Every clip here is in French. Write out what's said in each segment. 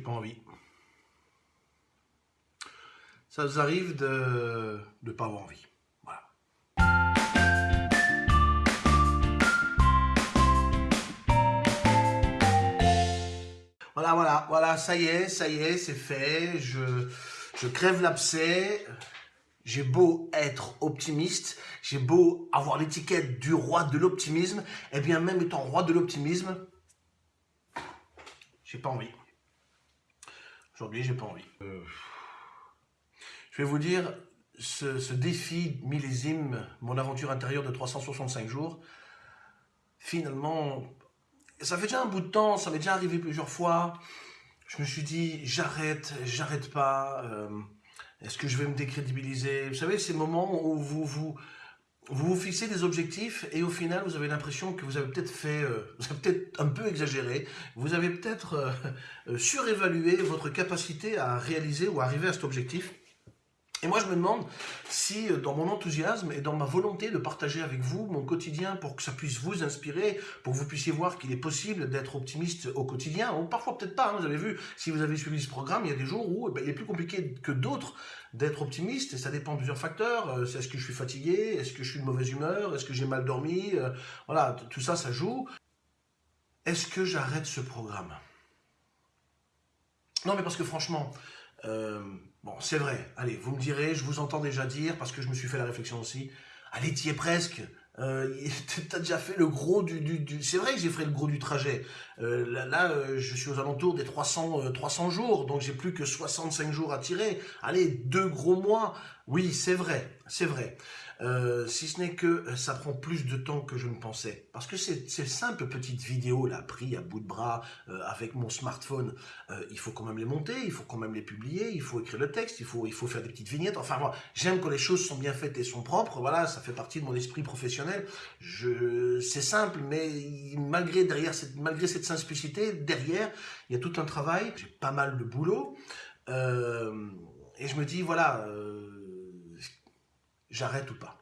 Pas envie. Ça vous arrive de ne pas avoir envie. Voilà. Voilà, voilà, voilà, ça y est, ça y est, c'est fait. Je, je crève l'abcès. J'ai beau être optimiste, j'ai beau avoir l'étiquette du roi de l'optimisme, et eh bien même étant roi de l'optimisme, j'ai pas envie. Aujourd'hui, j'ai pas envie. Euh, je vais vous dire, ce, défi millésime, mon aventure intérieure de 365 jours, finalement, ça fait déjà un bout de temps, ça m'est déjà arrivé plusieurs fois. Je me suis dit, j'arrête, j'arrête pas. Euh, est-ce que je vais me décrédibiliser? Vous savez, ces moments où vous vous, vous vous fixez des objectifs et au final, vous avez l'impression que vous avez peut-être fait, euh, vous avez peut-être un peu exagéré, vous avez peut-être euh, euh, surévalué votre capacité à réaliser ou à arriver à cet objectif. Et moi, je me demande si, euh, dans mon enthousiasme et dans ma volonté de partager avec vous mon quotidien pour que ça puisse vous inspirer, pour que vous puissiez voir qu'il est possible d'être optimiste au quotidien, ou parfois peut-être pas, hein, vous avez vu, si vous avez suivi ce programme, il y a des jours où eh ben, il est plus compliqué que d'autres d'être optimiste, et ça dépend de plusieurs facteurs. Euh, est-ce que je suis fatigué Est-ce que je suis de mauvaise humeur Est-ce que j'ai mal dormi euh, Voilà, tout ça, ça joue. Est-ce que j'arrête ce programme? Non, mais parce que franchement, Bon, c'est vrai. Allez, vous me direz, je vous entends déjà dire, parce que je me suis fait la réflexion aussi. Allez, t'y es presque. Euh, T'as déjà fait le gros du... du, C'est vrai que j'ai fait le gros du trajet. Euh, là, là euh, je suis aux alentours des 300, 300 euh, jours, donc j'ai plus que 65 jours à tirer. Allez, deux gros mois. Oui, c'est vrai, c'est vrai. Euh, si ce n'est que euh, ça prend plus de temps que je ne pensais. Parce que ces, simples petites vidéos là, prises à bout de bras euh, avec mon smartphone, il faut quand même les monter, il faut quand même les publier, il faut écrire le texte, il faut, il faut faire des petites vignettes. Enfin, moi, j'aime quand les choses sont bien faites et sont propres. Voilà, ça fait partie de mon esprit professionnel. C'est simple, mais malgré derrière malgré cette simplicité, derrière, il y a tout un travail. J'ai pas mal de boulot. et je me dis, voilà j'arrête ou pas.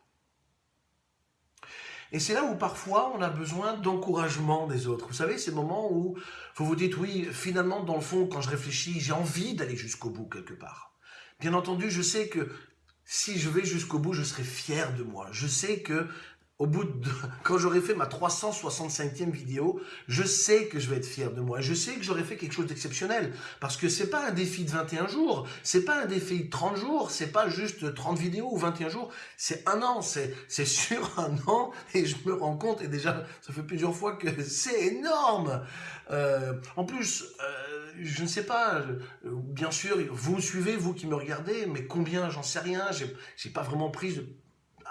Et c'est là où parfois on a besoin d'encouragement des autres. Vous savez, ces moments où vous vous dites, oui, finalement, dans le fond, quand je réfléchis, j'ai envie d'aller jusqu'au bout quelque part. Bien entendu, je sais que si je vais jusqu'au bout, je serai fier de moi. Je sais que au bout de, quand j'aurai fait ma 365e vidéo, je sais que je vais être fier de moi. Je sais que j'aurai fait quelque chose d'exceptionnel. Parce que c'est pas un défi de 21 jours, c'est pas un défi de 30 jours, c'est pas juste 30 vidéos ou 21 jours, c'est un an, c'est sur un an, et je me rends compte, et déjà, ça fait plusieurs fois que c'est énorme. Euh, en plus, euh, je ne sais pas, euh, bien sûr, vous me suivez, vous qui me regardez, mais combien, j'en sais rien, j'ai pas vraiment pris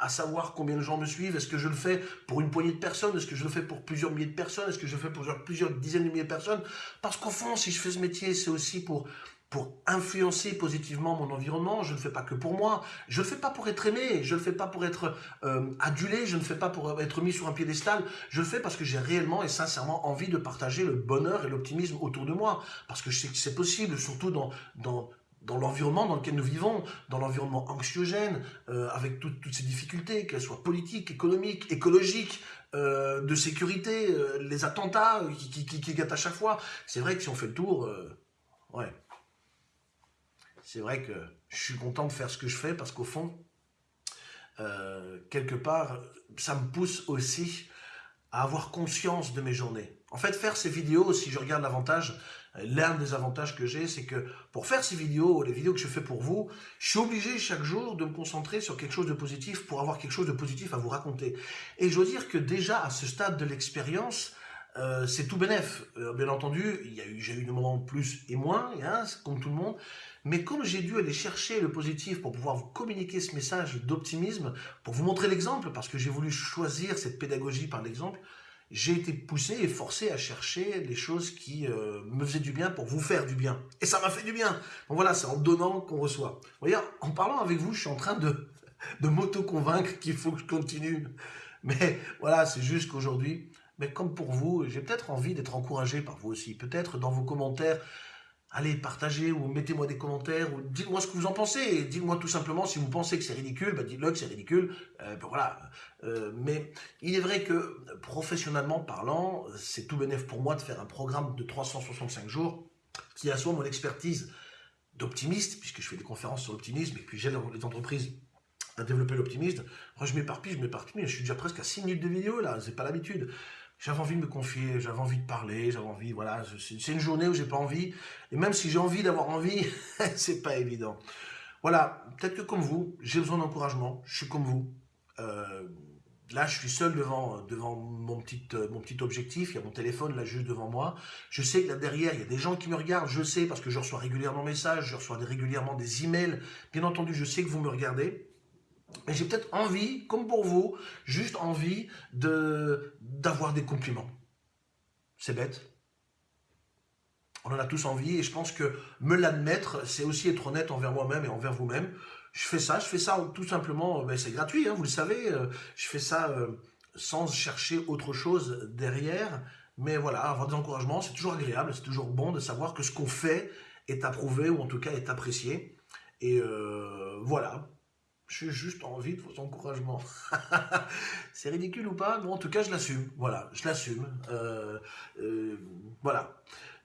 à savoir combien de gens me suivent. Est-ce que je le fais pour une poignée de personnes? Est-ce que je le fais pour plusieurs milliers de personnes? Est-ce que je le fais pour plusieurs dizaines de milliers de personnes? Parce qu'au fond, si je fais ce métier, c'est aussi pour pour influencer positivement mon environnement. Je ne fais pas que pour moi. Je ne le fais pas pour être aimé. Je ne le fais pas pour être euh, adulé. Je ne fais pas pour être mis sur un piédestal. Je le fais parce que j'ai réellement et sincèrement envie de partager le bonheur et l'optimisme autour de moi. Parce que je sais que c'est possible, surtout dans, dans, dans l'environnement dans lequel nous vivons, dans l'environnement anxiogène, euh, avec toutes ces difficultés, qu'elles soient politiques, économiques, écologiques, euh, de sécurité, euh, les attentats qui, qui, qui, gâtent à chaque fois. C'est vrai que si on fait le tour, ouais, c'est vrai que je suis content de faire ce que je fais parce qu'au fond, quelque part, ça me pousse aussi à avoir conscience de mes journées. En fait, faire ces vidéos, si je regarde l'avantage, l'un des avantages que j'ai, c'est que pour faire ces vidéos, les vidéos que je fais pour vous, je suis obligé chaque jour de me concentrer sur quelque chose de positif pour avoir quelque chose de positif à vous raconter. Et je dois dire que déjà, à ce stade de l'expérience, euh, c'est tout bénef. Euh, bien entendu, j'ai eu des moments plus et moins, hein, comme tout le monde. Mais comme j'ai dû aller chercher le positif pour pouvoir vous communiquer ce message d'optimisme, pour vous montrer l'exemple, parce que j'ai voulu choisir cette pédagogie par l'exemple, j'ai été poussé et forcé à chercher les choses qui euh, me faisaient du bien pour vous faire du bien. Et ça m'a fait du bien. Donc voilà, c'est en donnant qu'on reçoit. Vous voyez, en parlant avec vous, je suis en train de, de m'auto-convaincre qu'il faut que je continue. Mais voilà, c'est juste qu'aujourd'hui, mais comme pour vous, j'ai peut-être envie d'être encouragé par vous aussi. Peut-être dans vos commentaires, allez, partagez ou mettez-moi des commentaires ou dites-moi ce que vous en pensez. Dites-moi tout simplement si vous pensez que c'est ridicule, bah dites-le que c'est ridicule. Euh, ben voilà. Euh, mais il est vrai que professionnellement parlant, c'est tout bénéf pour moi de faire un programme de 365 jours qui assoit mon expertise d'optimiste, puisque je fais des conférences sur l'optimisme et puis j'aide les entreprises à développer l'optimisme. Moi, je m'éparpille, je m'éparpille, je suis déjà presque à 6 minutes de vidéo là, c'est pas l'habitude. J'avais envie de me confier, j'avais envie de parler, j'avais envie, voilà, c'est une journée où j'ai pas envie, et même si j'ai envie d'avoir envie, c'est pas évident. Voilà, peut-être que comme vous, j'ai besoin d'encouragement, je suis comme vous. Euh, là, je suis seul devant, devant mon, petit, mon petit objectif, il y a mon téléphone là juste devant moi. Je sais que là derrière, il y a des gens qui me regardent, je sais parce que je reçois régulièrement des messages, je reçois régulièrement des emails. Bien entendu, je sais que vous me regardez. Et j'ai peut-être envie, comme pour vous, juste envie d'avoir des compliments. C'est bête, on en a tous envie et je pense que me l'admettre, c'est aussi être honnête envers moi-même et envers vous-même. Je fais ça, je fais ça tout simplement, ben c'est gratuit, hein, vous le savez, euh, je fais ça euh, sans chercher autre chose derrière. Mais voilà, avoir des encouragements, c'est toujours agréable, c'est toujours bon de savoir que ce qu'on fait est approuvé ou en tout cas est apprécié. Et euh, voilà, j'ai juste envie de vos encouragements. c'est ridicule ou pas? Bon, en tout cas, je l'assume. Voilà, je l'assume. voilà.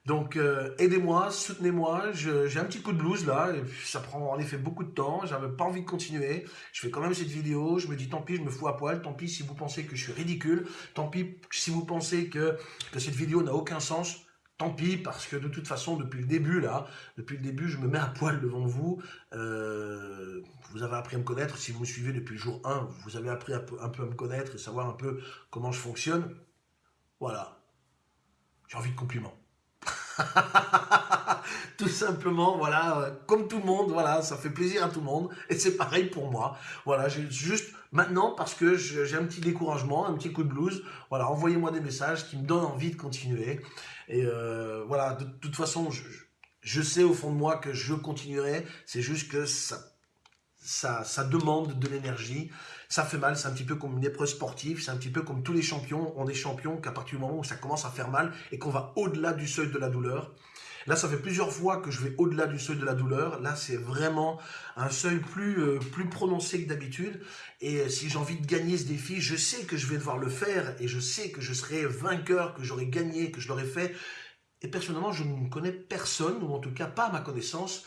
Donc euh, aidez-moi, soutenez-moi, j'ai un petit coup de blues là, ça prend en effet beaucoup de temps, j'avais pas envie de continuer, je fais quand même cette vidéo, je me dis tant pis, je me fous à poil, tant pis si vous pensez que je suis ridicule, tant pis si vous pensez que, que cette vidéo n'a aucun sens, tant pis, parce que de toute façon, depuis le début, là, depuis le début, je me mets à poil devant vous. Euh, vous avez appris à me connaître. Si vous me suivez depuis le jour 1, vous avez appris un peu, un peu à me connaître et savoir un peu comment je fonctionne. Voilà. J'ai envie de compliments. tout simplement, voilà, euh, comme tout le monde, voilà, ça fait plaisir à tout le monde, et c'est pareil pour moi. Voilà, juste maintenant, parce que j'ai un petit découragement, un petit coup de blues, voilà, envoyez-moi des messages qui me donnent envie de continuer. Et euh, voilà, de, toute façon, je, je, sais au fond de moi que je continuerai, c'est juste que ça, ça, demande de l'énergie, ça fait mal, c'est un petit peu comme une épreuve sportive, c'est un petit peu comme tous les champions, on est champions qu'à partir du moment où ça commence à faire mal et qu'on va au-delà du seuil de la douleur, Là, ça fait plusieurs fois que je vais au-delà du seuil de la douleur. Là, c'est vraiment un seuil plus, euh, plus prononcé que d'habitude. Et euh, si j'ai envie de gagner ce défi, je sais que je vais devoir le faire et je sais que je serai vainqueur, que j'aurai gagné, que je l'aurai fait. Et personnellement, je ne connais personne, ou en tout cas pas à ma connaissance,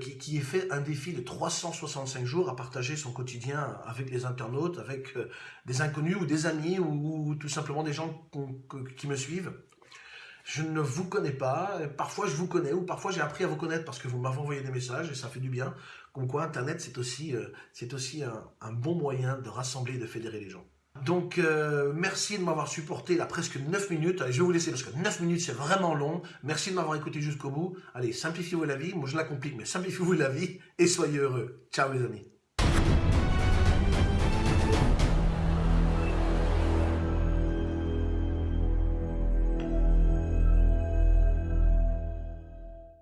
qui, ait fait un défi de 365 jours à partager son quotidien avec les internautes, avec euh, des inconnus ou des amis ou, tout simplement des gens qui me suivent. Je ne vous connais pas, parfois je vous connais ou parfois j'ai appris à vous connaître parce que vous m'avez envoyé des messages et ça fait du bien. Comme quoi Internet c'est aussi, euh, c'est aussi un, bon moyen de rassembler et de fédérer les gens. Donc, euh, merci de m'avoir supporté là presque 9 minutes. Allez, je vais vous laisser parce que 9 minutes, c'est vraiment long. Merci de m'avoir écouté jusqu'au bout. Allez, simplifiez-vous la vie. Moi, je la complique, mais simplifiez-vous la vie et soyez heureux. Ciao les amis.